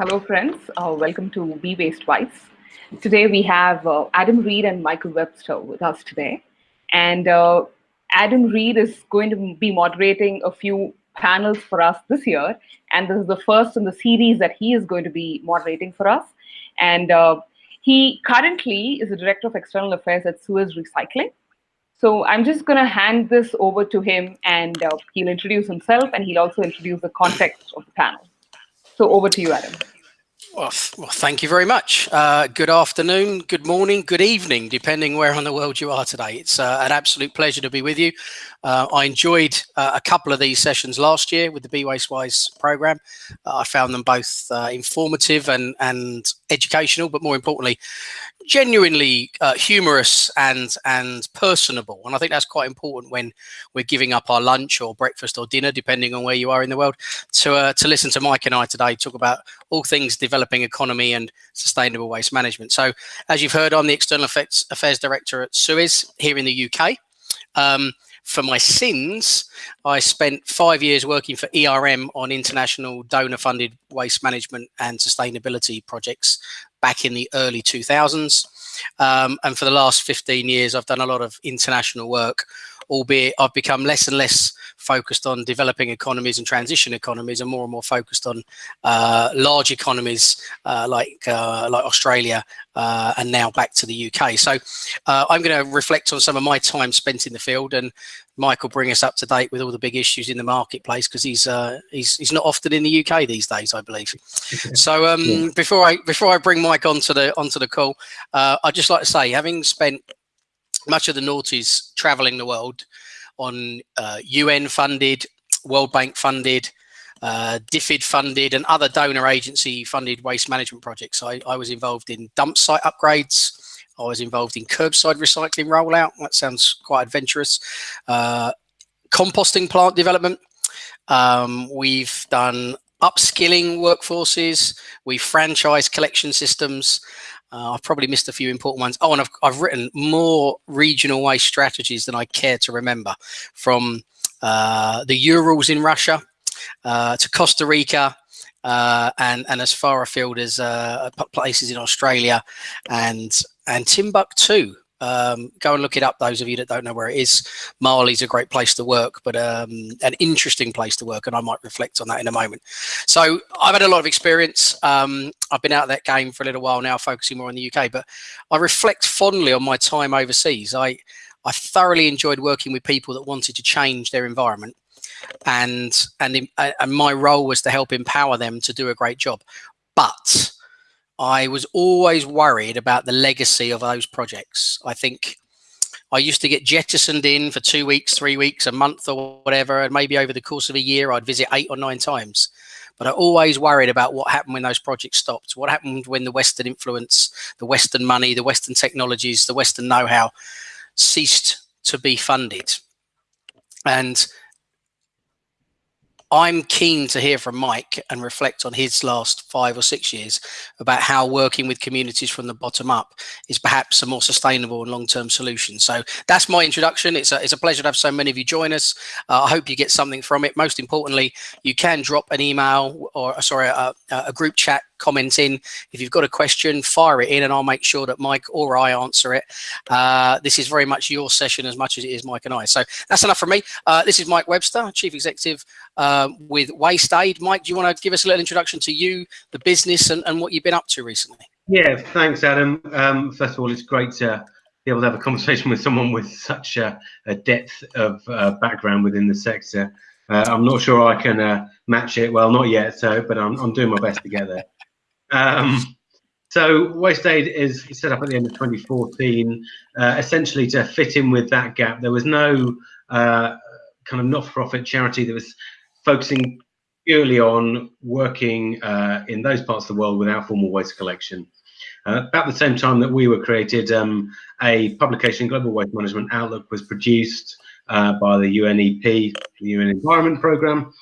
Hello, friends. Uh, welcome to Be Waste Wise. Today we have uh, Adam Reed and Michael Webster with us today. And uh, Adam Reed is going to be moderating a few panels for us this year. And this is the first in the series that he is going to be moderating for us. And uh, he currently is the Director of External Affairs at Suez Recycling. So I'm just going to hand this over to him and uh, he'll introduce himself and he'll also introduce the context of the panel. So over to you, Adam. Well, well thank you very much. Uh, good afternoon, good morning, good evening, depending where on the world you are today. It's uh, an absolute pleasure to be with you. Uh, I enjoyed uh, a couple of these sessions last year with the Be Waste Wise program. Uh, I found them both uh, informative and, and educational, but more importantly, genuinely uh, humorous and and personable and i think that's quite important when we're giving up our lunch or breakfast or dinner depending on where you are in the world to uh, to listen to mike and i today talk about all things developing economy and sustainable waste management. So as you've heard i'm the external affairs, affairs director at suez here in the uk um, for my sins, I spent five years working for ERM on international donor funded waste management and sustainability projects back in the early 2000s. Um, and for the last 15 years, I've done a lot of international work, albeit I've become less and less focused on developing economies and transition economies and more and more focused on uh, large economies uh, like uh, like Australia uh, and now back to the UK. So uh, I'm going to reflect on some of my time spent in the field and Mike will bring us up to date with all the big issues in the marketplace because he's uh, he's he's not often in the UK these days, I believe. so um, yeah. before I before I bring Mike onto the onto the call, uh, I'd just like to say, having spent much of the noughties traveling the world on uh, UN funded, World Bank funded, uh, DFID funded and other donor agency funded waste management projects. I, I was involved in dump site upgrades, I was involved in curbside recycling rollout. That sounds quite adventurous. Uh, composting plant development. Um, we've done upskilling workforces. We franchise collection systems. Uh, I've probably missed a few important ones. Oh, and I've, I've written more regional waste strategies than I care to remember from uh, the Urals in Russia uh, to Costa Rica uh, and and as far afield as uh, places in Australia and and Timbuktu. Um, go and look it up. Those of you that don't know where it is, Mali's a great place to work, but um, an interesting place to work, and I might reflect on that in a moment. So I've had a lot of experience. Um, I've been out of that game for a little while now, focusing more on the UK, but I reflect fondly on my time overseas. I I thoroughly enjoyed working with people that wanted to change their environment and and and my role was to help empower them to do a great job but i was always worried about the legacy of those projects. I think i used to get jettisoned in for two weeks three weeks a month or whatever and maybe over the course of a year i'd visit eight or nine times. But i always worried about what happened when those projects stopped what happened when the western influence the western money the western technologies the western know-how ceased to be funded. And I'm keen to hear from Mike and reflect on his last five or six years about how working with communities from the bottom up is perhaps a more sustainable and long-term solution. So that's my introduction. It's a, it's a pleasure to have so many of you join us. Uh, I hope you get something from it. Most importantly, you can drop an email or sorry, a, a group chat comment in. If you've got a question, fire it in and I'll make sure that Mike or I answer it. Uh, this is very much your session as much as it is Mike and I. So that's enough from me. Uh, this is Mike Webster, Chief Executive uh, with Waste Aid. Mike, do you want to give us a little introduction to you, the business and, and what you've been up to recently? Yeah, thanks, Adam. Um, first of all, it's great to be able to have a conversation with someone with such a, a depth of uh, background within the sector. Uh, I'm not sure I can uh, match it. Well, not yet, so but I'm, I'm doing my best to get there. Um, so Waste Aid is set up at the end of 2014, uh, essentially to fit in with that gap. There was no uh, kind of not-for-profit charity that was focusing purely on working uh, in those parts of the world without formal waste collection. Uh, about the same time that we were created, um, a publication, Global Waste Management Outlook, was produced uh, by the UNEP, the UN Environment Programme,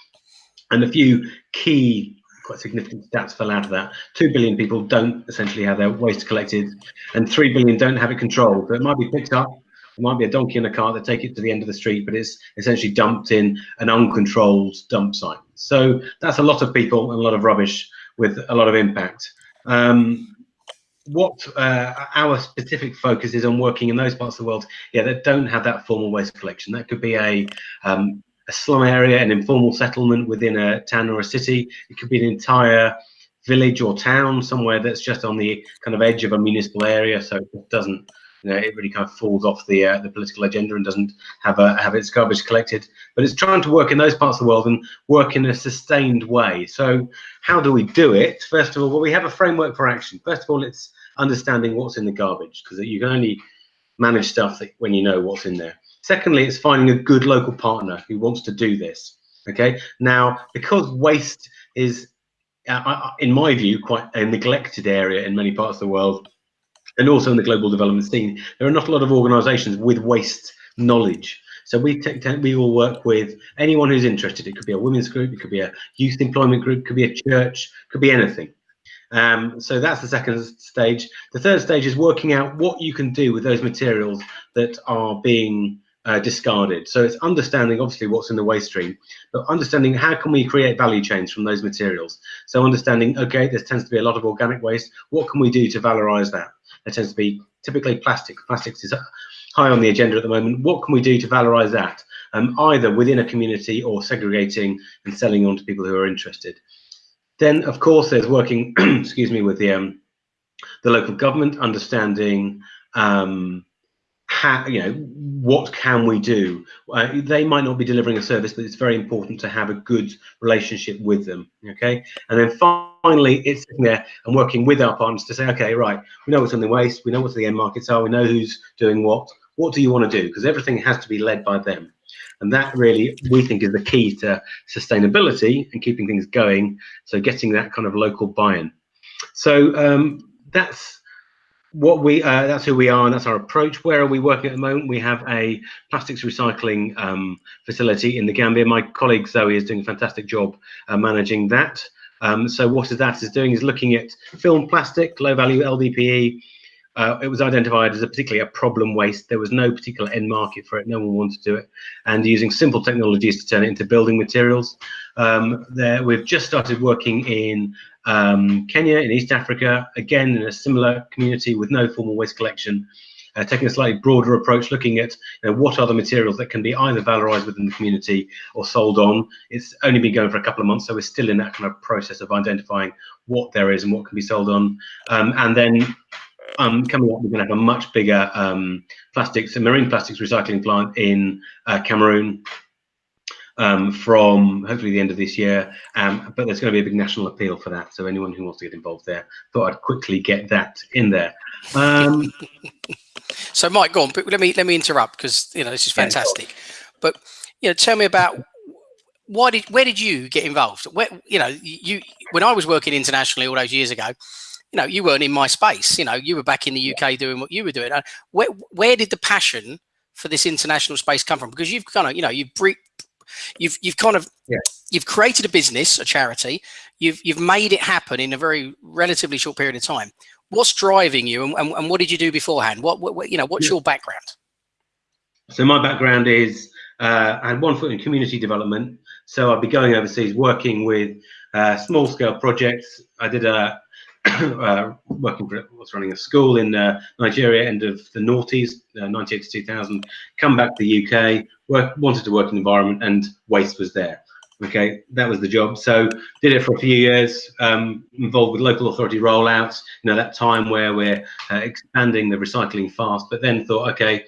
and a few key quite significant stats fell out of that. Two billion people don't essentially have their waste collected, and three billion don't have it controlled. So it might be picked up. It might be a donkey in a car that take it to the end of the street, but it's essentially dumped in an uncontrolled dump site. So that's a lot of people and a lot of rubbish with a lot of impact. Um, what uh, our specific focus is on working in those parts of the world, yeah, that don't have that formal waste collection. That could be a um, a slum area, an informal settlement within a town or a city. It could be an entire village or town somewhere that's just on the kind of edge of a municipal area, so it doesn't, you know, it really kind of falls off the uh, the political agenda and doesn't have a have its garbage collected. But it's trying to work in those parts of the world and work in a sustained way. So how do we do it? First of all, well, we have a framework for action. First of all, it's understanding what's in the garbage because you can only manage stuff when you know what's in there. Secondly, it's finding a good local partner who wants to do this. Okay. Now, because waste is, uh, in my view, quite a neglected area in many parts of the world, and also in the global development scene, there are not a lot of organisations with waste knowledge. So we we will work with anyone who's interested. It could be a women's group, it could be a youth employment group, it could be a church, it could be anything. Um, so that's the second stage. The third stage is working out what you can do with those materials that are being uh, discarded. So it's understanding obviously what's in the waste stream, but understanding how can we create value chains from those materials. So understanding, okay, there tends to be a lot of organic waste. What can we do to valorize that? There tends to be typically plastic. Plastics is high on the agenda at the moment. What can we do to valorize that? Um, either within a community or segregating and selling on to people who are interested. Then, of course, there's working, excuse me, with the um, the local government, understanding um, you know, what can we do? Uh, they might not be delivering a service, but it's very important to have a good relationship with them. Okay, and then finally, it's sitting there and working with our partners to say, okay, right, we know what's in the waste, we know what the end markets are, we know who's doing what. What do you want to do? Because everything has to be led by them. And that really, we think, is the key to sustainability and keeping things going. So getting that kind of local buy-in. So um, that's what we uh, that's who we are and that's our approach where are we working at the moment we have a plastics recycling um, facility in the gambia my colleague zoe is doing a fantastic job uh, managing that um, so what is that is doing is looking at film plastic low value ldpe uh, it was identified as a particularly a problem waste. There was no particular end market for it. No one wanted to do it. And using simple technologies to turn it into building materials. Um, there, we've just started working in um, Kenya, in East Africa, again in a similar community with no formal waste collection. Uh, taking a slightly broader approach, looking at you know, what are the materials that can be either valorized within the community or sold on. It's only been going for a couple of months, so we're still in that kind of process of identifying what there is and what can be sold on. Um, and then um, coming up, we're going to have a much bigger um, plastics and marine plastics recycling plant in uh, Cameroon um, from hopefully the end of this year. Um, but there's going to be a big national appeal for that. So anyone who wants to get involved there, thought I'd quickly get that in there. Um, so Mike, go on. But let me let me interrupt because you know this is fantastic. But you know, tell me about why did where did you get involved? Where you know you when I was working internationally all those years ago you know, you weren't in my space. You know, you were back in the UK doing what you were doing. Where where did the passion for this international space come from? Because you've kind of, you know, you've you've you've kind of yeah. you've created a business, a charity. You've you've made it happen in a very relatively short period of time. What's driving you, and, and, and what did you do beforehand? What, what you know, what's yeah. your background? So my background is uh, I had one foot in community development. So I'd be going overseas, working with uh, small scale projects. I did a uh, working for was running a school in uh, Nigeria, end of the noughties, uh, 98 to 2000. Come back to the UK, work, wanted to work in environment, and waste was there. Okay, that was the job. So did it for a few years, um, involved with local authority rollouts. You know that time where we're uh, expanding the recycling fast, but then thought, okay,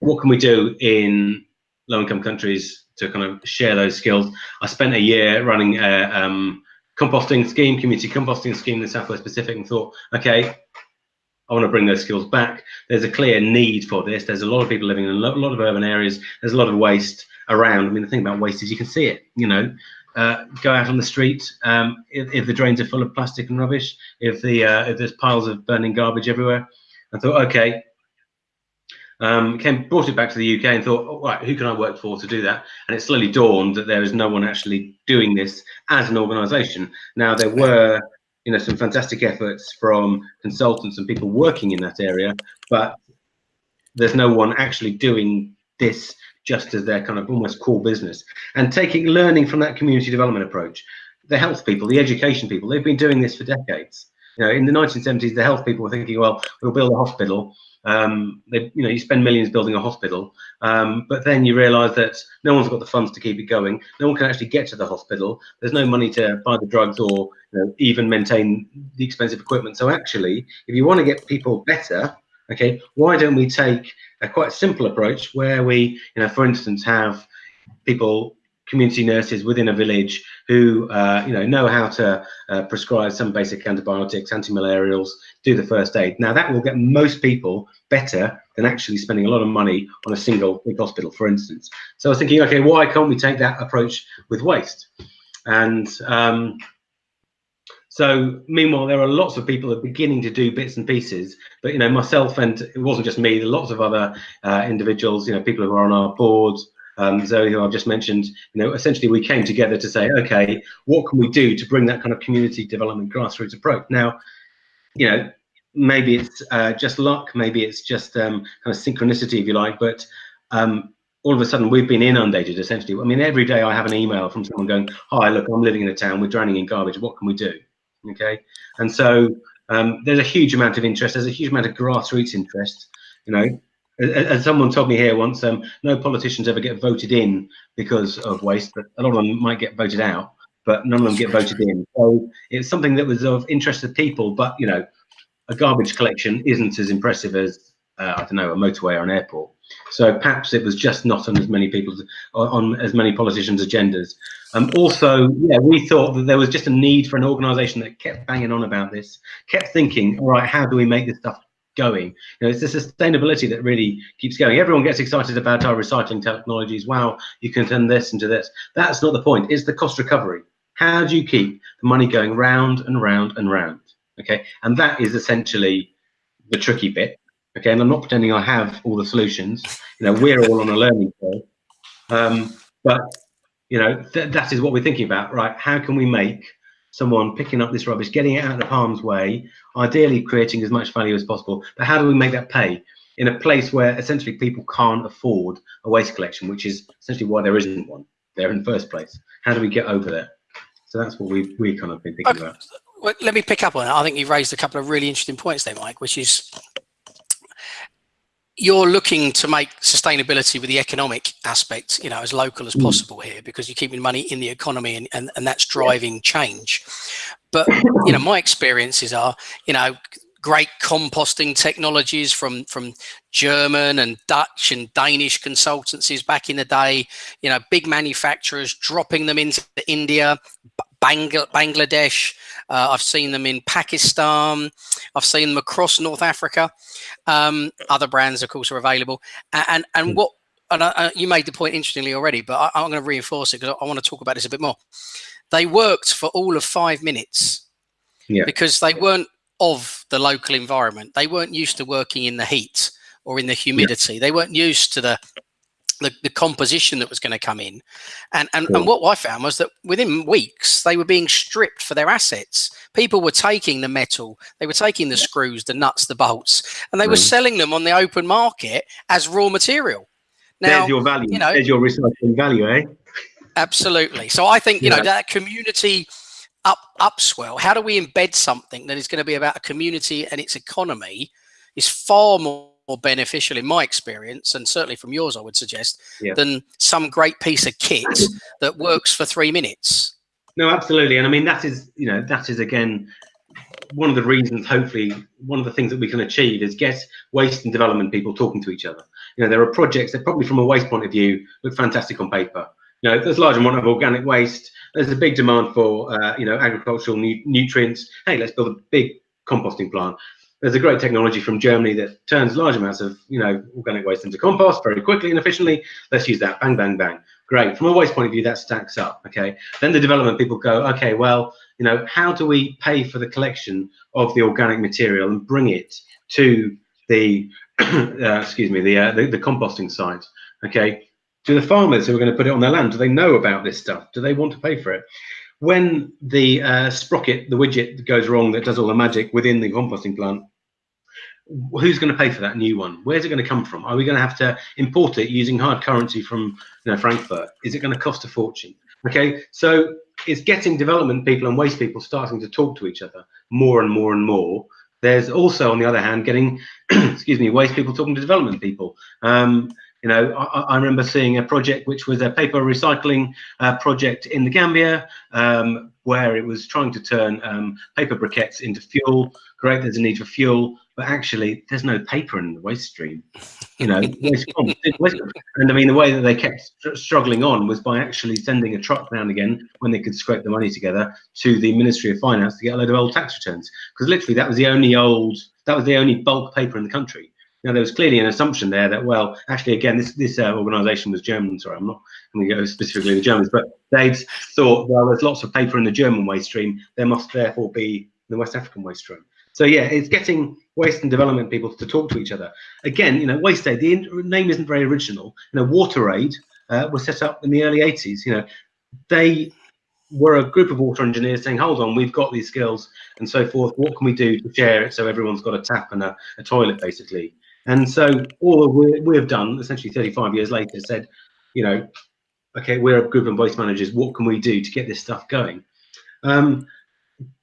what can we do in low-income countries to kind of share those skills? I spent a year running a, um, composting scheme, community composting scheme in the Southwest Pacific and thought, okay, I want to bring those skills back. There's a clear need for this. There's a lot of people living in a lot, of urban areas. There's a lot of waste around. I mean, the thing about waste is you can see it, you know, uh, go out on the street. Um, if, if, the drains are full of plastic and rubbish, if the uh, if there's piles of burning garbage everywhere, I thought, okay, um, came brought it back to the UK and thought, oh, right, who can I work for to do that? And it slowly dawned that there is no one actually doing this as an organisation. Now there were, you know, some fantastic efforts from consultants and people working in that area, but there's no one actually doing this just as their kind of almost core business. And taking learning from that community development approach, the health people, the education people, they've been doing this for decades. You know, in the 1970s, the health people were thinking, well, we'll build a hospital. Um, they, you know, you spend millions building a hospital, um, but then you realise that no one's got the funds to keep it going. No one can actually get to the hospital. There's no money to buy the drugs or you know, even maintain the expensive equipment. So actually, if you want to get people better, okay, why don't we take a quite simple approach where we, you know, for instance, have people community nurses within a village who uh, you know know how to uh, prescribe some basic antibiotics, antimalarials, do the first aid. Now that will get most people better than actually spending a lot of money on a single big hospital, for instance. So I was thinking, okay, why can't we take that approach with waste? And um, so meanwhile, there are lots of people that are beginning to do bits and pieces. But you know, myself and it wasn't just me. Lots of other uh, individuals, you know, people who are on our boards, um, Zoe, who I've just mentioned, you know, essentially we came together to say, okay, what can we do to bring that kind of community development grassroots approach? Now, you know, maybe it's uh, just luck, maybe it's just um, kind of synchronicity, if you like, but um, all of a sudden we've been inundated essentially. I mean, every day I have an email from someone going, hi, look, I'm living in a town, we're drowning in garbage, what can we do? Okay, and so um, there's a huge amount of interest, there's a huge amount of grassroots interest, you know, as someone told me here once, um, no politicians ever get voted in because of waste, but a lot of them might get voted out, but none of them get voted in. So it's something that was of interest to people, but you know, a garbage collection isn't as impressive as uh, I don't know a motorway or an airport. So perhaps it was just not on as many people's on as many politicians' agendas. Um, also, yeah, we thought that there was just a need for an organisation that kept banging on about this, kept thinking, all right, how do we make this stuff going. You know, it's the sustainability that really keeps going. Everyone gets excited about our recycling technologies. Wow, you can turn this into this. That's not the point. It's the cost recovery. How do you keep the money going round and round and round? Okay, and that is essentially the tricky bit. Okay, and I'm not pretending I have all the solutions. You know, we're all on a learning curve. Um, but you know, th that is what we're thinking about, right? How can we make someone picking up this rubbish, getting it out of harm's way, ideally creating as much value as possible. But how do we make that pay in a place where essentially people can't afford a waste collection, which is essentially why there isn't one there in the first place? How do we get over there? So that's what we we kind of been thinking okay. about. Well, let me pick up on that. I think you've raised a couple of really interesting points there, Mike, which is you're looking to make sustainability with the economic aspect, you know, as local as mm. possible here because you're keeping money in the economy and, and, and that's driving change. But, you know, my experiences are, you know, great composting technologies from from German and Dutch and Danish consultancies back in the day, you know, big manufacturers dropping them into India, Bangladesh. Uh, I've seen them in Pakistan. I've seen them across North Africa. Um, other brands, of course, are available. And and, and hmm. what and I, you made the point interestingly already, but I, am going to reinforce it because I, I want to talk about this a bit more. They worked for all of five minutes yeah. because they weren't of the local environment. They weren't used to working in the heat or in the humidity. Yeah. They weren't used to the the, the composition that was going to come in. And, and, and what I found was that within weeks, they were being stripped for their assets. People were taking the metal, they were taking the screws, the nuts, the bolts, and they were selling them on the open market as raw material. Now, There's your value. You know, There's your recycling value, eh? Absolutely. So I think, you yeah. know, that community up upswell, how do we embed something that is going to be about a community and its economy is far more more beneficial in my experience, and certainly from yours, I would suggest, yeah. than some great piece of kit that works for three minutes. No, absolutely. And I mean, that is, you know, that is again, one of the reasons, hopefully, one of the things that we can achieve is get waste and development people talking to each other. You know, there are projects that probably from a waste point of view look fantastic on paper. You know, there's a large amount of organic waste. There's a big demand for, uh, you know, agricultural nu nutrients. Hey, let's build a big composting plant there's a great technology from Germany that turns large amounts of you know organic waste into compost very quickly and efficiently. Let's use that. Bang, bang, bang. Great. From a waste point of view, that stacks up. Okay. Then the development people go, okay, well, you know, how do we pay for the collection of the organic material and bring it to the uh, excuse me the, uh, the the composting site? Okay. Do the farmers who are going to put it on their land do they know about this stuff? Do they want to pay for it? when the uh, sprocket, the widget goes wrong that does all the magic within the composting plant, who's going to pay for that new one? Where's it going to come from? Are we going to have to import it using hard currency from you know, Frankfurt? Is it going to cost a fortune? Okay, so it's getting development people and waste people starting to talk to each other more and more and more. There's also, on the other hand, getting, excuse me, waste people talking to development people. Um, you know, I, I, remember seeing a project which was a paper recycling uh, project in the Gambia, um, where it was trying to turn um, paper briquettes into fuel. Great, there's a need for fuel, but actually, there's no paper in the waste stream. You know, and I mean, the way that they kept struggling on was by actually sending a truck round again when they could scrape the money together to the Ministry of Finance to get a load of old tax returns, because literally that was the only old, that was the only bulk paper in the country. Now, there was clearly an assumption there that, well, actually, again, this this uh, organisation was German. Sorry, I'm not going to go specifically the Germans, but they thought, well, there's lots of paper in the German waste stream. There must therefore be the West African waste stream. So yeah, it's getting waste and development people to talk to each other. Again, you know, Waste Aid, the name isn't very original. You know, Water Aid uh, was set up in the early 80s. You know, they were a group of water engineers saying, hold on, we've got these skills and so forth. What can we do to share it so everyone's got a tap and a, a toilet, basically? And so all we, we have done, essentially 35 years later, said, you know, okay, we're a group of waste managers. What can we do to get this stuff going? Um,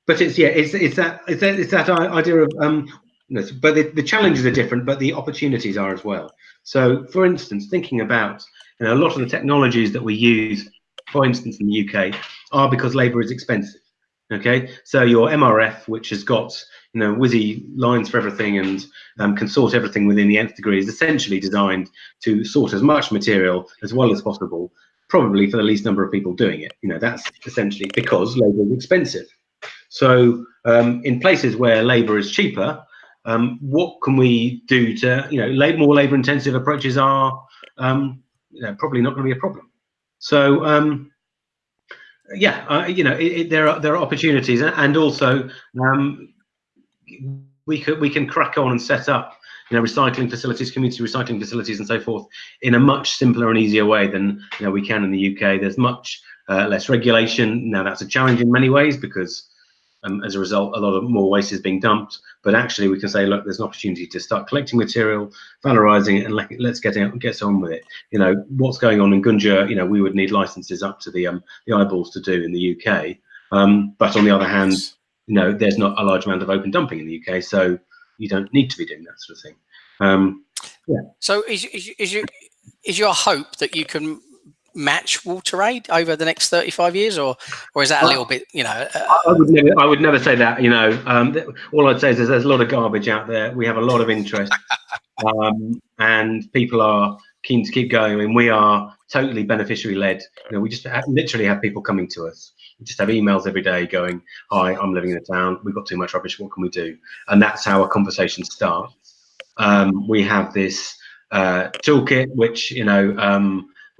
but it's yeah, it's it's that it's that, it's that idea of um, but the, the challenges are different, but the opportunities are as well. So, for instance, thinking about you know a lot of the technologies that we use, for instance, in the UK, are because labour is expensive. Okay, so your MRF, which has got you know WYSI lines for everything and um, can sort everything within the nth degree, is essentially designed to sort as much material as well as possible, probably for the least number of people doing it. You know, that's essentially because labour is expensive. So um, in places where labour is cheaper, um, what can we do to, you know, more labour intensive approaches are um, probably not going to be a problem. So um, yeah, uh, you know, it, it, there are there are opportunities, and also um, we could we can crack on and set up you know recycling facilities, community recycling facilities, and so forth in a much simpler and easier way than you know we can in the UK. There's much uh, less regulation now. That's a challenge in many ways because um, as a result, a lot of more waste is being dumped. But actually, we can say, look, there's an opportunity to start collecting material, valorizing it, and let, us get out, get on with it. You know, what's going on in Gunjur? You know, we would need licenses up to the um, the eyeballs to do in the UK. Um, but on the other hand, you know, there's not a large amount of open dumping in the UK, so you don't need to be doing that sort of thing. Um, yeah. So is, is, is, your, is your hope that you can match Water Aid over the next 35 years, or or is that a little bit, you know? Uh, I would never, I would never say that. You know, um, all I'd say is there's a lot of garbage out there. We have a lot of interest, um, and people are keen to keep going. I mean, we are totally beneficiary led. You know, we just have, literally have people coming to us. We just have emails every day going, "Hi, I'm living in a town. We've got too much rubbish. What can we do?" And that's how a conversation starts. Um, we have this uh, toolkit, which you know.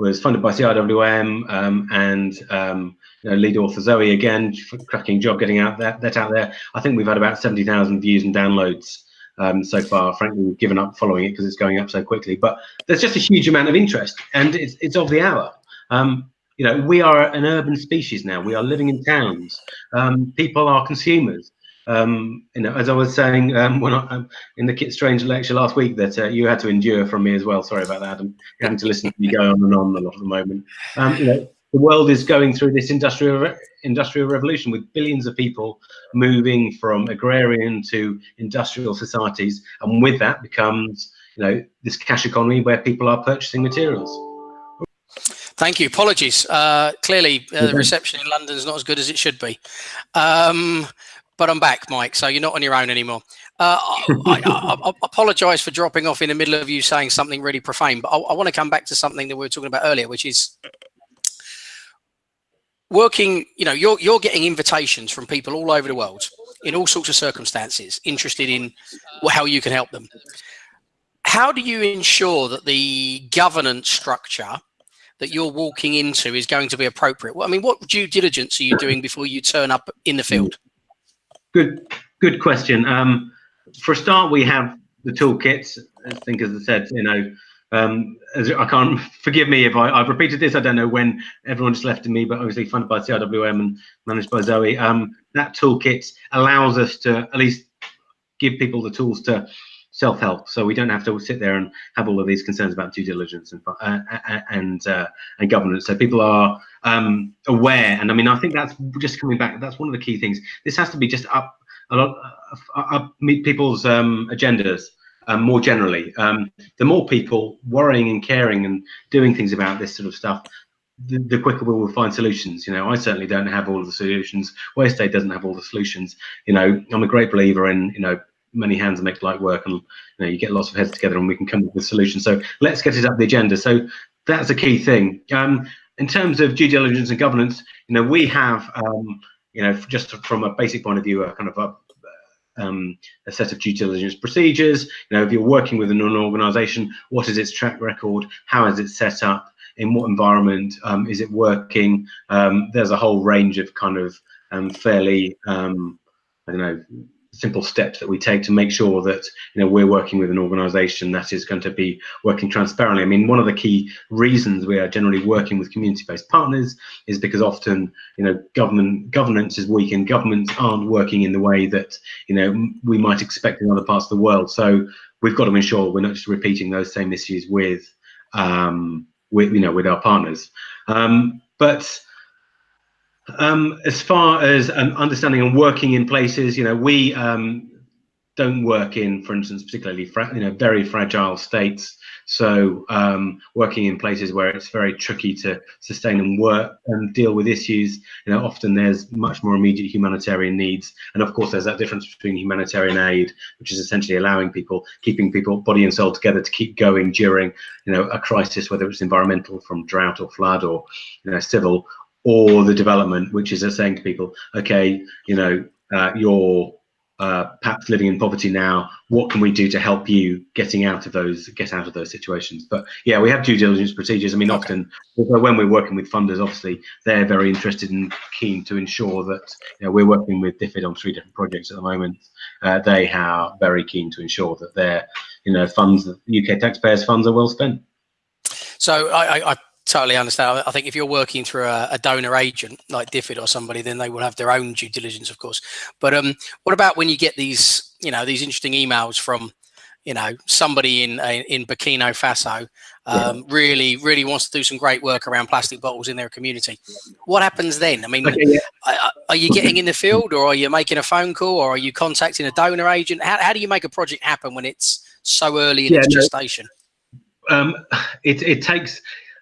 Was funded by CIWM um, and um, you know, lead author Zoe again, cracking job getting out that, that out there. I think we've had about 70,000 views and downloads um, so far. Frankly, we've given up following it because it's going up so quickly. But there's just a huge amount of interest, and it's, it's of the hour. Um, you know, we are an urban species now. We are living in towns. Um, people are consumers um, you know, as I was saying um, when I, um, in the Kit Strange lecture last week, that uh, you had to endure from me as well. Sorry about that. I'm having to listen to me go on and on a lot at the moment. Um, you know, the world is going through this industrial re industrial revolution with billions of people moving from agrarian to industrial societies, and with that becomes you know this cash economy where people are purchasing materials. Thank you. Apologies. Uh, clearly, uh, the reception in London is not as good as it should be. Um, but I'm back, Mike. So you're not on your own anymore. Uh, I, I, I, apologize for dropping off in the middle of you saying something really profane, but I, I want to come back to something that we were talking about earlier, which is working. You know, you're you're getting invitations from people all over the world in all sorts of circumstances, interested in how you can help them. How do you ensure that the governance structure that you're walking into is going to be appropriate? Well, I mean, what due diligence are you doing before you turn up in the field? Good, good question. Um, for a start, we have the toolkits. I think, as I said, you know, um, I can't forgive me if I, have repeated this. I don't know when everyone just left me, but obviously funded by CIWM and managed by Zoe. Um, that toolkit allows us to at least give people the tools to self-help, so we don't have to sit there and have all of these concerns about due diligence and uh, and uh, and governance. So people are um, aware, and I mean, I think that's just coming back. That's one of the key things. This has to be just up a lot uh, up people's um, agendas. Um, more generally, um, the more people worrying and caring and doing things about this sort of stuff, the, quicker we will find solutions. You know, I certainly don't have all of the solutions. Waste Aid doesn't have all the solutions. You know, I'm a great believer in, you know, many hands make light work and, you know, you get lots of heads together and we can come up with solutions. So let's get it up the agenda. So that's a key thing. Um, in terms of due diligence and governance, you know, we have, um, you know, just from a basic point of view, a kind of a um, a set of due diligence procedures. You know, if you're working with an organization, what is its track record? How is it set up? in what environment um, is it working? Um, there's a whole range of kind of um, fairly, um, I don't know, simple steps that we take to make sure that you know we're working with an organization that is going to be working transparently i mean one of the key reasons we are generally working with community-based partners is because often you know government governance is weak and governments aren't working in the way that you know we might expect in other parts of the world so we've got to ensure we're not just repeating those same issues with um, with you know with our partners. Um, but um, as far as um, understanding and working in places, you know, we um, don't work in, for instance, particularly you know very fragile states. So um, working in places where it's very tricky to sustain and work and deal with issues, you know, often there's much more immediate humanitarian needs. And of course, there's that difference between humanitarian aid, which is essentially allowing people, keeping people body and soul together to keep going during, you know, a crisis, whether it's environmental from drought or flood or, you know, civil, or the development, which is saying to people, okay, you know, uh, you're uh, perhaps living in poverty now, what can we do to help you getting out of those get out of those situations? But yeah, we have due diligence procedures. I mean, okay. often when we're working with funders, obviously they're very interested and keen to ensure that you know, we're working with DFID on three different projects at the moment. Uh, they are very keen to ensure that their you know funds, UK taxpayers' funds, are well spent. So I, I totally understand. I think if you're working through a, a, donor agent like DFID or somebody, then they will have their own due diligence, of course. But um, what about when you get these, you know, these interesting emails from, you know, somebody in in Burkina Faso um, yeah. really really wants to do some great work around plastic bottles in their community. What happens then? I mean, okay, yeah. are, are, you getting in the field, or are you making a phone call, or are you contacting a donor agent? How, how do you make a project happen when it's so early in yeah, its gestation? No, um, it it takes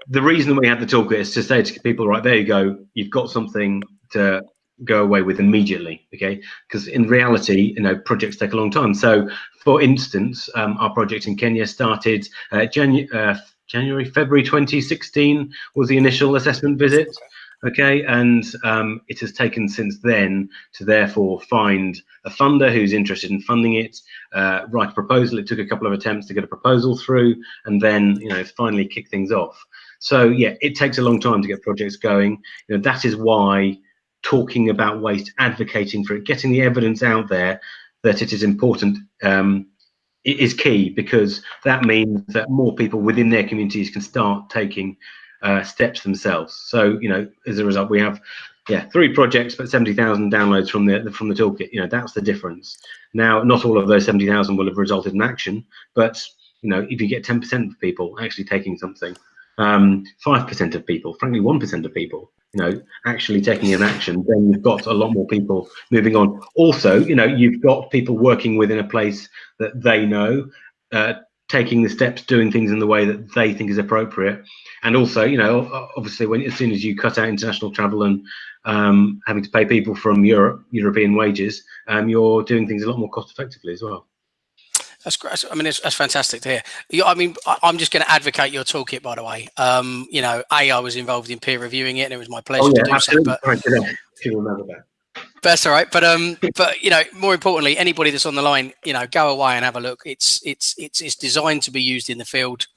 the reason we had the toolkit is to say to people, right, there you go, you've got something to go away with immediately, okay? Because in reality, you know, projects take a long time. So, for instance, um, our project in Kenya started uh, Janu uh, January, February 2016 was the initial assessment visit, okay? And um, it has taken since then to therefore find a funder who's interested in funding it, uh, write a proposal. It took a couple of attempts to get a proposal through, and then, you know, finally kick things off. So yeah, it takes a long time to get projects going. You know, that is why talking about waste, advocating for it, getting the evidence out there that it is important um, is key because that means that more people within their communities can start taking uh, steps themselves. So you know, as a result, we have yeah three projects, but seventy thousand downloads from the from the toolkit. You know, that's the difference. Now, not all of those seventy thousand will have resulted in action, but you know, if you get ten percent of people actually taking something, um, 5% of people, frankly, 1% of people, you know, actually taking an action, then you've got a lot more people moving on. Also, you know, you've got people working within a place that they know, uh, taking the steps, doing things in the way that they think is appropriate. And also, you know, obviously, when as soon as you cut out international travel and um, having to pay people from Europe, European wages, um, you're doing things a lot more cost effectively as well. That's great. I mean, it's, that's fantastic to hear. I mean, I'm just going to advocate your toolkit, by the way. Um, you know, A, I was involved in peer reviewing it, and it was my pleasure oh, yeah, to do absolutely. so. But remember that. That's all right, but um, but you know, more importantly, anybody that's on the line, you know, go away and have a look. It's it's it's it's designed to be used in the field.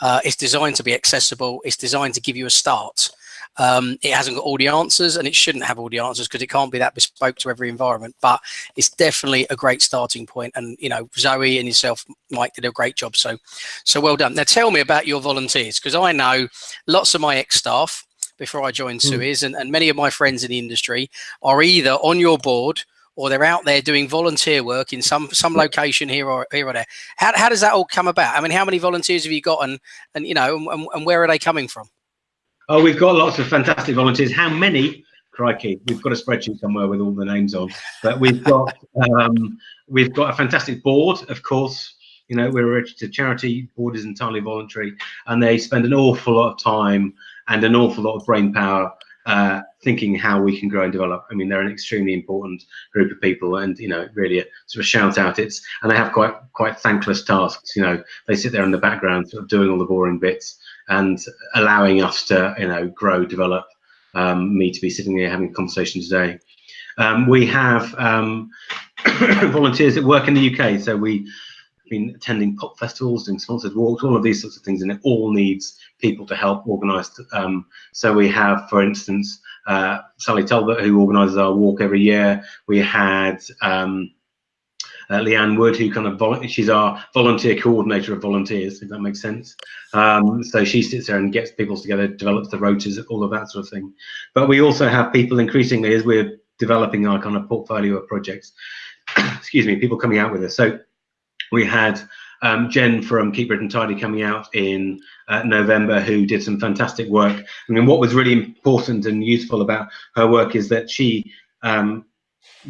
Uh, it's designed to be accessible. It's designed to give you a start. Um, it hasn't got all the answers and it shouldn't have all the answers because it can't be that bespoke to every environment, but it's definitely a great starting point. And, you know, Zoe and yourself, Mike, did a great job. So, so well done. Now tell me about your volunteers because I know lots of my ex-staff before I joined mm. Suez and, and many of my friends in the industry are either on your board or they're out there doing volunteer work in some some location here or here or there. How, how does that all come about? I mean, how many volunteers have you got, and and you know, and, and where are they coming from? Oh, we've got lots of fantastic volunteers. How many? Crikey, we've got a spreadsheet somewhere with all the names on. But we've got um, we've got a fantastic board, of course. You know, we're a registered charity. Board is entirely voluntary, and they spend an awful lot of time and an awful lot of brain power uh, thinking how we can grow and develop. I mean, they're an extremely important group of people, and you know, really a sort of shout out. It's and they have quite quite thankless tasks. You know, they sit there in the background, sort of doing all the boring bits and allowing us to you know grow, develop. Um, me to be sitting here having a conversation today. Um, we have um, volunteers that work in the UK, so we been attending pop festivals, doing sponsored walks, all of these sorts of things, and it all needs people to help organise. Um, so we have, for instance, uh, Sally Talbot, who organises our walk every year. We had um, uh, Leanne Wood, who kind of she's our volunteer coordinator of volunteers, if that makes sense. Um, so she sits there and gets people together, develops the rotas, all of that sort of thing. But we also have people increasingly as we're developing our kind of portfolio of projects. excuse me, people coming out with us. So we had um, Jen from Keep Britain Tidy coming out in uh, November, who did some fantastic work. I mean, what was really important and useful about her work is that she, um,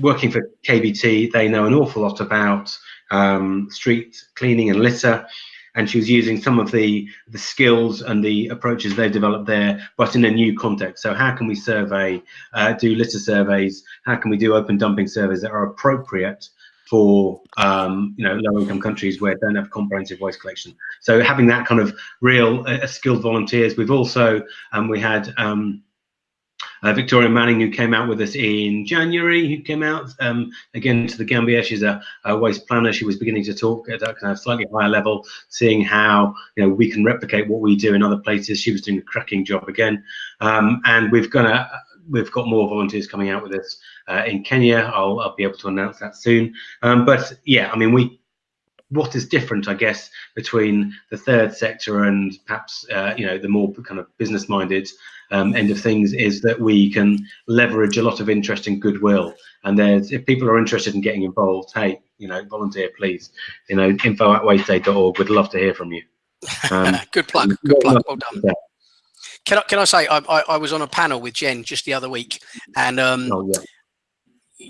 working for KBT, they know an awful lot about um, street cleaning and litter. And she was using some of the, the skills and the approaches they've developed there, but in a new context. So how can we survey, uh, do litter surveys? How can we do open dumping surveys that are appropriate for um, you know low income countries where they don't have comprehensive waste collection. So having that kind of real uh, skilled volunteers. We've also um, we had um, uh, Victoria Manning who came out with us in January. Who came out um, again to the Gambia. She's a, a, waste planner. She was beginning to talk at a kind of slightly higher level, seeing how you know we can replicate what we do in other places. She was doing a cracking job again, um, and we've gonna we've got more volunteers coming out with us uh, in Kenya. I'll, I'll, be able to announce that soon. Um, but yeah, I mean, we what is different, I guess, between the third sector and perhaps uh, you know the more kind of business-minded um, end of things is that we can leverage a lot of interest and goodwill. And there's if people are interested in getting involved, hey, you know, volunteer, please. You know, info at wasteaid.org. We'd love to hear from you. Um, good plug. Good plug. Well done. Yeah. Can I, can I say I, I, I, was on a panel with Jen just the other week, and um, oh, yeah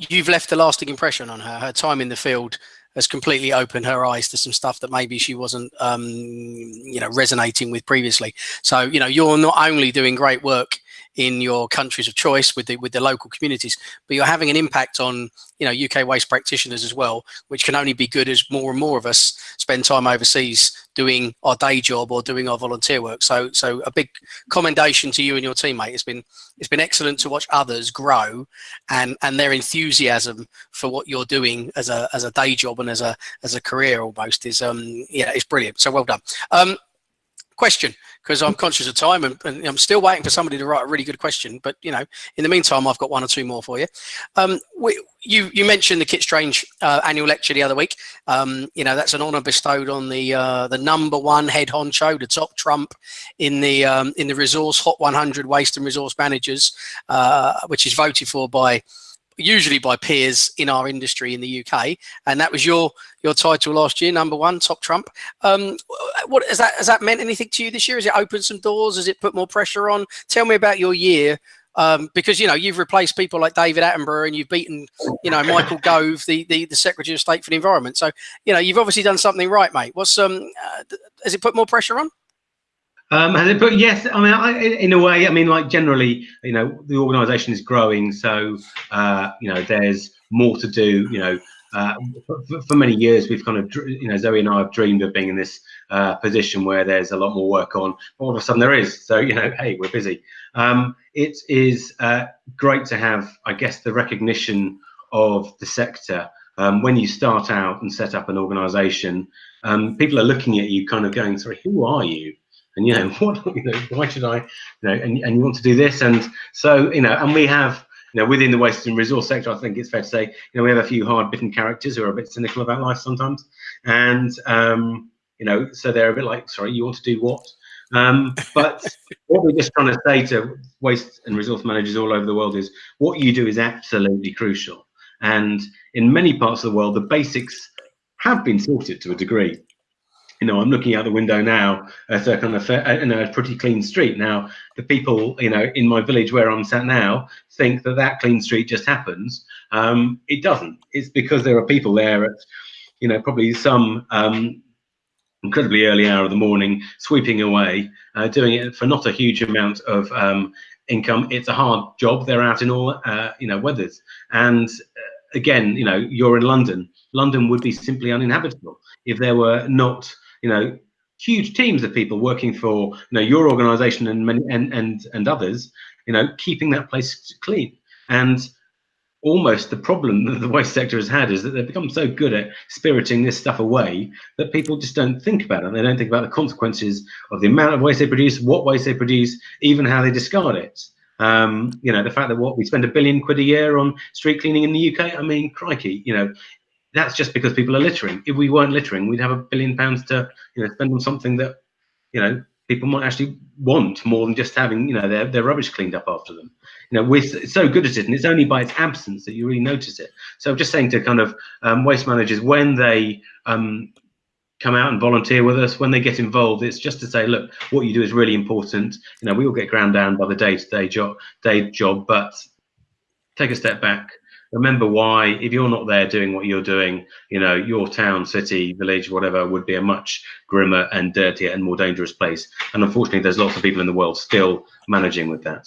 you've left a lasting impression on her. Her time in the field has completely opened her eyes to some stuff that maybe she wasn't, um, you know, resonating with previously. So, you know, you're not only doing great work in your countries of choice with the with the local communities, but you're having an impact on you know UK waste practitioners as well, which can only be good as more and more of us spend time overseas doing our day job or doing our volunteer work. So so a big commendation to you and your teammate. It's been it's been excellent to watch others grow and and their enthusiasm for what you're doing as a as a day job and as a as a career almost is um yeah it's brilliant. So well done. Um, question because I'm conscious of time and, and, I'm still waiting for somebody to write a really good question. But you know, in the meantime, I've got one or two more for you. Um, we, you you mentioned the Kit Strange uh, annual lecture the other week. Um, you know, that's an honour bestowed on the uh, the number one head honcho, the top trump in the um, in the resource Hot 100 Waste and Resource Managers, uh, which is voted for by usually by peers in our industry in the UK, and that was your your title last year, number one, top trump. Um, what has that has that meant anything to you this year? Has it opened some doors? Has it put more pressure on? Tell me about your year. Um, because you know you've replaced people like David Attenborough and you've beaten you know Michael Gove, the, the the Secretary of State for the Environment. So you know you've obviously done something right, mate. What's um uh, has it put more pressure on? Um, it put? Yes, I mean, I, in a way, I mean, like generally, you know, the organisation is growing, so uh, you know, there's more to do. You know, uh, for, for, many years, we've kind of, you know, Zoe and I have dreamed of being in this uh, position where there's a lot more work on. All of a sudden, there is. So, you know, hey, we're busy. Um, it is uh, great to have, I guess, the recognition of the sector. Um, when you start out and set up an organisation, um, people are looking at you, kind of going, "Sorry, who are you?" And you know what you know why should i you know and, and you want to do this? And so you know and we have you know within the waste and resource sector i think it's fair to say you know we have a few hard bitten characters who are a bit cynical about life sometimes. And um you know so they're a bit like sorry you want to do what? Um, but what we're just trying to say to waste and resource managers all over the world is what you do is absolutely crucial. And in many parts of the world, the basics have been sorted to a degree. You know, I'm looking out the window now at a kind of in a pretty clean street. Now, the people, you know, in my village where I'm sat now, think that that clean street just happens. Um, it doesn't. It's because there are people there at, you know, probably some um, incredibly early hour of the morning, sweeping away, uh, doing it for not a huge amount of um, income. It's a hard job. They're out in all, uh, you know, weathers. And uh, again, you know, you're in London. London would be simply uninhabitable if there were not, you know, huge teams of people working for, you know, your organisation and many and and and others, you know, keeping that place clean. And almost the problem that the waste sector has had is that they've become so good at spiriting this stuff away that people just don't think about it. They don't think about the consequences of the amount of waste they produce, what waste they produce, even how they discard it. Um, you know, the fact that what we spend a billion quid a year on street cleaning in the UK, I mean, crikey, you know, that's just because people are littering. If we weren't littering, we'd have a billion pounds to, you know, spend on something that, you know, people might actually want more than just having, you know, their, their rubbish cleaned up after them you know, we're so good at it, and it's only by its absence that you really notice it. So I'm just saying to kind of um, waste managers when they um, come out and volunteer with us, when they get involved, it's just to say, look, what you do is really important. You know, we all get ground down by the day-to-day job, day job, but take a step back. Remember why, if you're not there doing what you're doing, you know, your town, city, village, whatever, would be a much grimmer and dirtier and more dangerous place. And unfortunately, there's lots of people in the world still managing with that.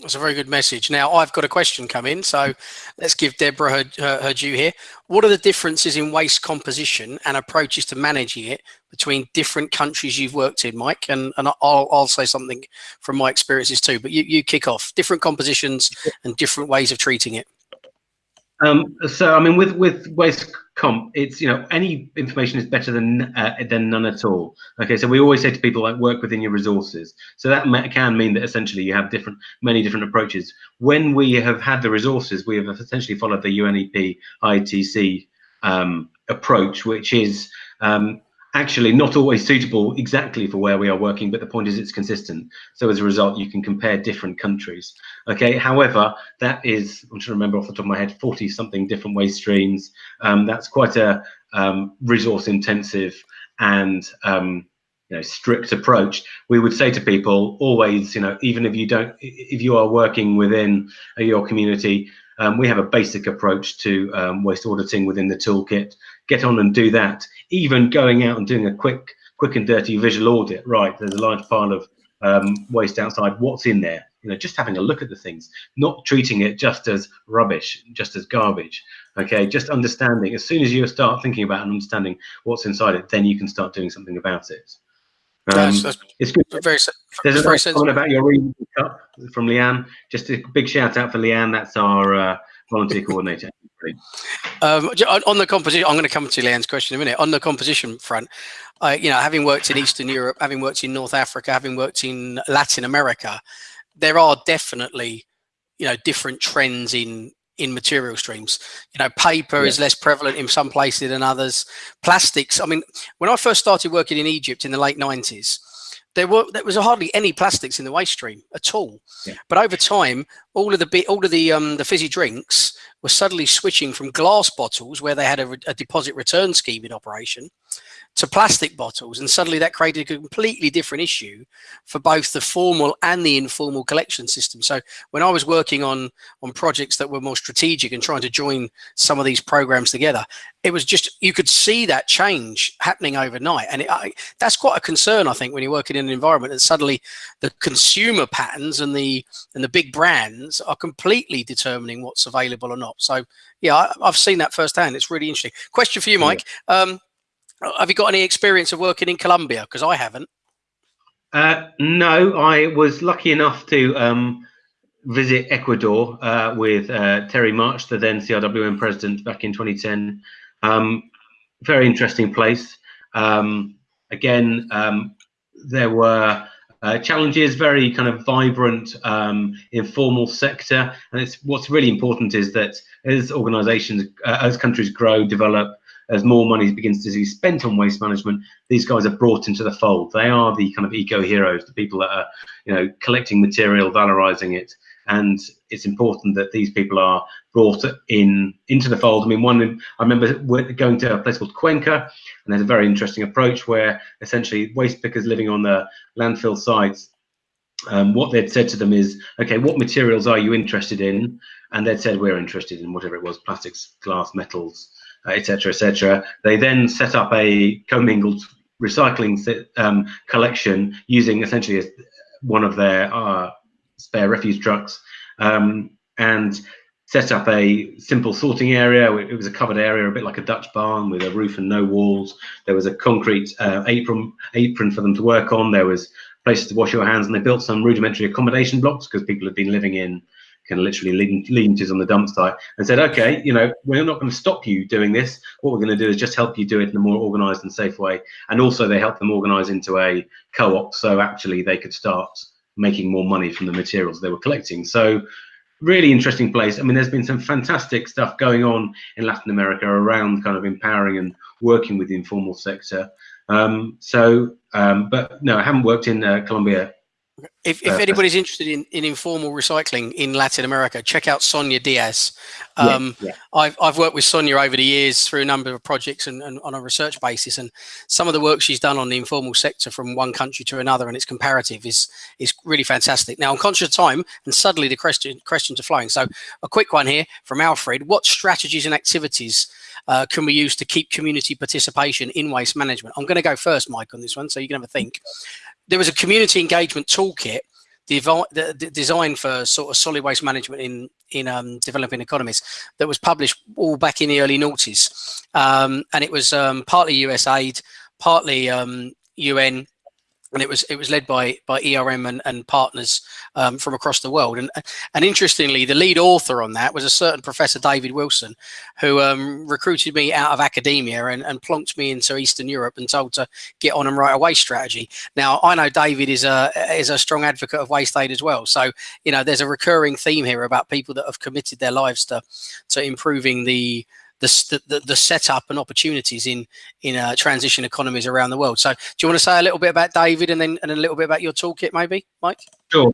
That's a very good message. Now, I've got a question come in, so let's give Deborah her, her, her, due here. What are the differences in waste composition and approaches to managing it between different countries you've worked in, Mike? And, and I'll, I'll say something from my experiences too, but you, you kick off. Different compositions and different ways of treating it. Um, so, I mean, with with waste comp, it's you know any information is better than uh, than none at all. Okay, so we always say to people like work within your resources. So that can mean that essentially you have different many different approaches. When we have had the resources, we have essentially followed the UNEP ITC um, approach, which is um, actually not always suitable exactly for where we are working, but the point is it's consistent. So as a result, you can compare different countries. Okay, however, that is, I'm trying to remember off the top of my head, 40 something different waste streams. Um, that's quite a um, resource intensive and um, you know, strict approach. We would say to people always, you know, even if you don't, if you are working within your community, um, we have a basic approach to um, waste auditing within the toolkit. Get on and do that. Even going out and doing a quick, quick and dirty visual audit. Right, there's a large pile of um, waste outside. What's in there? You know, just having a look at the things, not treating it just as rubbish, just as garbage. Okay, just understanding. As soon as you start thinking about and understanding what's inside it, then you can start doing something about it. Um, that's, it's good. Very, There's a very comment about your reading cup from Leanne. Just a big shout out for Leanne. That's our uh, volunteer coordinator. Um, on the composition, I'm going to come to Leanne's question in a minute. On the composition front, uh, you know, having worked in Eastern Europe, having worked in North Africa, having worked in Latin America, there are definitely, you know, different trends in in material streams. You know, paper yeah. is less prevalent in some places than others. Plastics. I mean, when I first started working in Egypt in the late 90s, there were there was hardly any plastics in the waste stream at all. Yeah. But over time, all of the all of the um, the fizzy drinks were suddenly switching from glass bottles, where they had a, a deposit return scheme in operation, to plastic bottles and suddenly that created a completely different issue for both the formal and the informal collection system. So when i was working on on projects that were more strategic and trying to join some of these programs together it was just you could see that change happening overnight. And it, I, that's quite a concern i think when you're working in an environment that suddenly the consumer patterns and the and the big brands are completely determining what's available or not. So yeah I, have seen that firsthand. It's really interesting. Question for you mike. Um, have you got any experience of working in Colombia? Because I haven't. Uh, no, I was lucky enough to um, visit Ecuador uh, with uh, Terry March, the then CIWM president, back in 2010. Um, very interesting place. Um, again, um, there were uh, challenges, very kind of vibrant, um, informal sector. And it's what's really important is that as organizations, uh, as countries grow, develop, as more money begins to be spent on waste management, these guys are brought into the fold. They are the kind of eco heroes, the people that are, you know, collecting material, valorizing it, and it's important that these people are brought in into the fold. I mean, one I remember going to a place called Cuenca, and there's a very interesting approach where essentially waste pickers living on the landfill sites um, what they'd said to them is, okay, what materials are you interested in? And they'd said, we're interested in whatever it was, plastics, glass, metals, etc., etc. Et they then set up a commingled recycling um, collection using essentially one of their uh, spare refuse trucks um, and set up a simple sorting area. It was a covered area, a bit like a Dutch barn with a roof and no walls. There was a concrete uh, apron apron for them to work on. There was places to wash your hands, and they built some rudimentary accommodation blocks because people had been living in kind of literally lean-tos on the dump site and said, okay, you know, we're not going to stop you doing this. What we're going to do is just help you do it in a more organized and safe way. And also they helped them organize into a co-op so actually they could start making more money from the materials they were collecting. So really interesting place. I mean, there's been some fantastic stuff going on in Latin America around kind of empowering and working with the informal sector. Um, so, um, but no, I haven't worked in uh, Colombia. If, if anybody's interested in, in informal recycling in Latin America, check out Sonia Dias. Um, yeah, yeah. I've, I've worked with Sonia over the years through a number of projects and, and, on a research basis. And some of the work she's done on the informal sector from one country to another and its comparative is is really fantastic. Now, I'm conscious of time and suddenly the question, questions are flowing. So a quick one here from Alfred. What strategies and activities uh, can we use to keep community participation in waste management? I'm going to go first, Mike, on this one, so you can have a think. There was a community engagement toolkit designed for sort of solid waste management in in um, developing economies that was published all back in the early noughties, um, and it was um, partly USAID, partly UN, um, and it was it was led by by ERM and, and partners um, from across the world. And and interestingly, the lead author on that was a certain Professor David Wilson, who um, recruited me out of academia and, and plonked me into Eastern Europe and told to get on and write away strategy. Now I know David is a is a strong advocate of Waste Aid as well. So you know there's a recurring theme here about people that have committed their lives to to improving the the, the, the setup and opportunities in in uh, transition economies around the world. So, do you want to say a little bit about David and then and a little bit about your toolkit, maybe, Mike? Sure.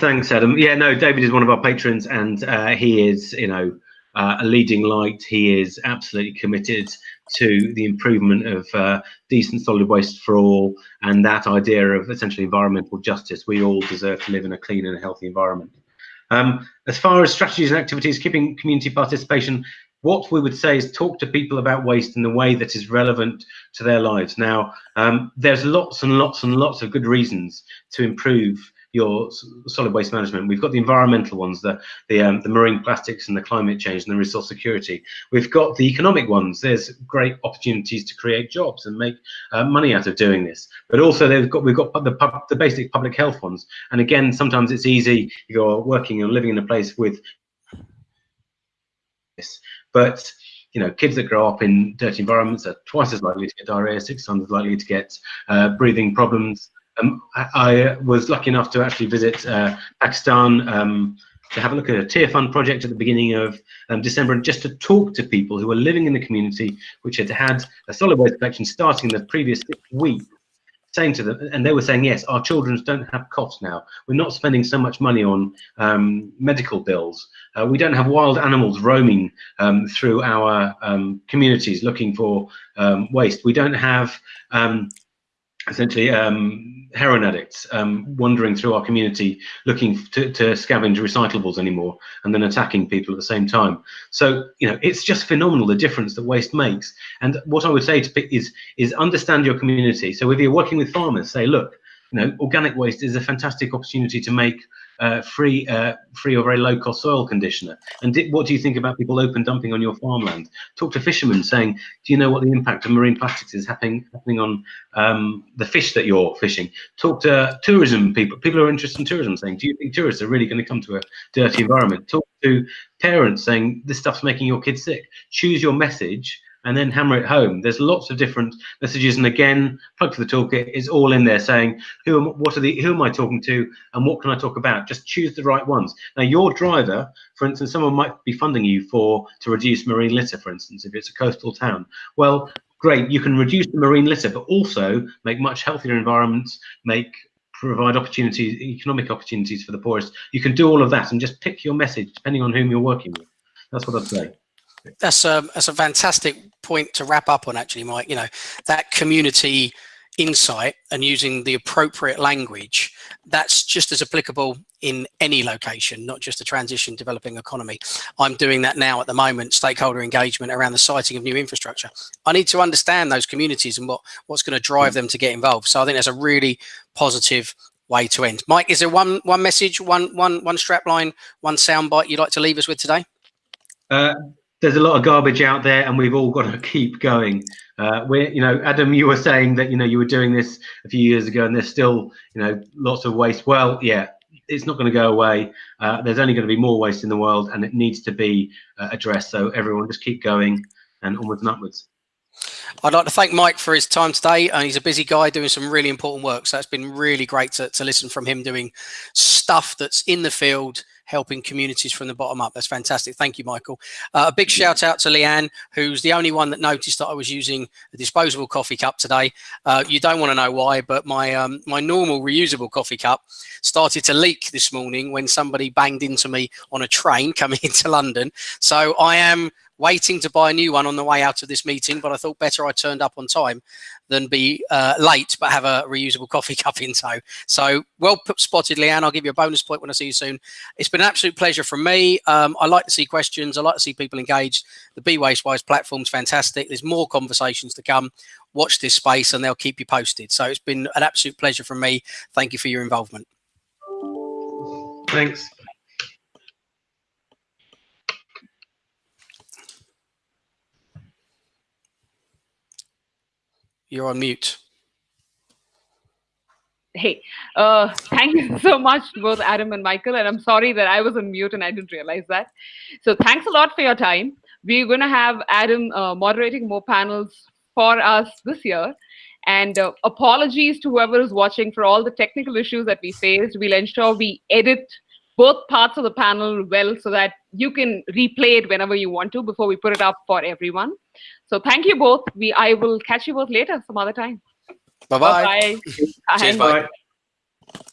Thanks, Adam. Yeah, no, David is one of our patrons, and uh, he is, you know, uh, a leading light. He is absolutely committed to the improvement of uh, decent solid waste for all and that idea of essentially environmental justice. We all deserve to live in a clean and healthy environment. Um, as far as strategies and activities, keeping community participation what we would say is talk to people about waste in the way that is relevant to their lives. Now, um, there's lots and lots and lots of good reasons to improve your solid waste management. We've got the environmental ones, the the, um, the marine plastics and the climate change and the resource security. We've got the economic ones. There's great opportunities to create jobs and make uh, money out of doing this. But also they've got we've got the pub, the basic public health ones. And again, sometimes it's easy. You're working and living in a place with this but you know, kids that grow up in dirty environments are twice as likely to get diarrhea, six times as likely to get uh, breathing problems. Um, I, I, was lucky enough to actually visit uh, Pakistan um, to have a look at a Tearfund project at the beginning of um, December and just to talk to people who were living in the community, which had had a solid waste collection starting the previous week saying to them, and they were saying, yes, our children don't have costs now. We're not spending so much money on um, medical bills. Uh, we don't have wild animals roaming um, through our um, communities looking for um, waste. We don't have um, essentially um, heroin addicts um, wandering through our community looking to, to, scavenge recyclables anymore and then attacking people at the same time. So, you know, it's just phenomenal the difference that waste makes. And what I would say to is, is understand your community. So if you're working with farmers, say, look, you know, organic waste is a fantastic opportunity to make uh, free, uh, free or very low cost soil conditioner? And what do you think about people open dumping on your farmland? Talk to fishermen saying, do you know what the impact of marine plastics is happening, happening on um, the fish that you're fishing? Talk to tourism people, people who are interested in tourism saying, do you think tourists are really going to come to a dirty environment? Talk to parents saying, this stuff's making your kids sick. Choose your message and then hammer it home. There's lots of different messages, and again, plug for the toolkit is all in there saying who am, what are the who am I talking to, and what can I talk about. Just choose the right ones. Now, your driver, for instance, someone might be funding you for to reduce marine litter, for instance, if it's a coastal town. Well, great, you can reduce the marine litter, but also make much healthier environments, make provide opportunities, economic opportunities for the poorest. You can do all of that and just pick your message depending on whom you're working with. That's what I'd say. That's a that's a fantastic point to wrap up on, actually, Mike. You know that community insight and using the appropriate language, that's just as applicable in any location, not just a transition developing economy. I'm doing that now at the moment, stakeholder engagement around the siting of new infrastructure. I need to understand those communities and what, what's going to drive them to get involved. So I think that's a really positive way to end. Mike, is there one one message, one one one strap line, one soundbite you'd like to leave us with today? Uh, there's a lot of garbage out there and we've all got to keep going. Uh, we're you know adam you were saying that you know you were doing this a few years ago and there's still you know lots of waste. Well yeah it's not going to go away. Uh, there's only going to be more waste in the world and it needs to be uh, addressed. So everyone just keep going and onwards and upwards. I'd like to thank Mike for his time today. Uh, he's a busy guy doing some really important work. So it's been really great to, to listen from him doing stuff that's in the field, helping communities from the bottom up. That's fantastic. Thank you, Michael. Uh, a big shout out to Leanne, who's the only one that noticed that I was using a disposable coffee cup today. Uh, you don't want to know why, but my um, my normal reusable coffee cup started to leak this morning when somebody banged into me on a train coming into London. So I am waiting to buy a new one on the way out of this meeting, but I thought better I turned up on time than be uh, late but have a reusable coffee cup in tow. So well spotted, Leanne. I'll give you a bonus point when I see you soon. It's been an absolute pleasure from me. Um, I like to see questions. I like to see people engaged. The Be Waste Wise platform's fantastic. There's more conversations to come. Watch this space and they'll keep you posted. So it's been an absolute pleasure from me. Thank you for your involvement. Thanks. You're on mute. Hey, uh, thank you so much both Adam and Michael. And I'm sorry that I was on mute and I didn't realize that. So thanks a lot for your time. We're going to have Adam uh, moderating more panels for us this year. And uh, apologies to whoever is watching for all the technical issues that we faced. We'll ensure we edit both parts of the panel well so that you can replay it whenever you want to before we put it up for everyone. So thank you both. We I will catch you both later some other time. Bye-bye. Bye. Bye. Cheers, bye. bye.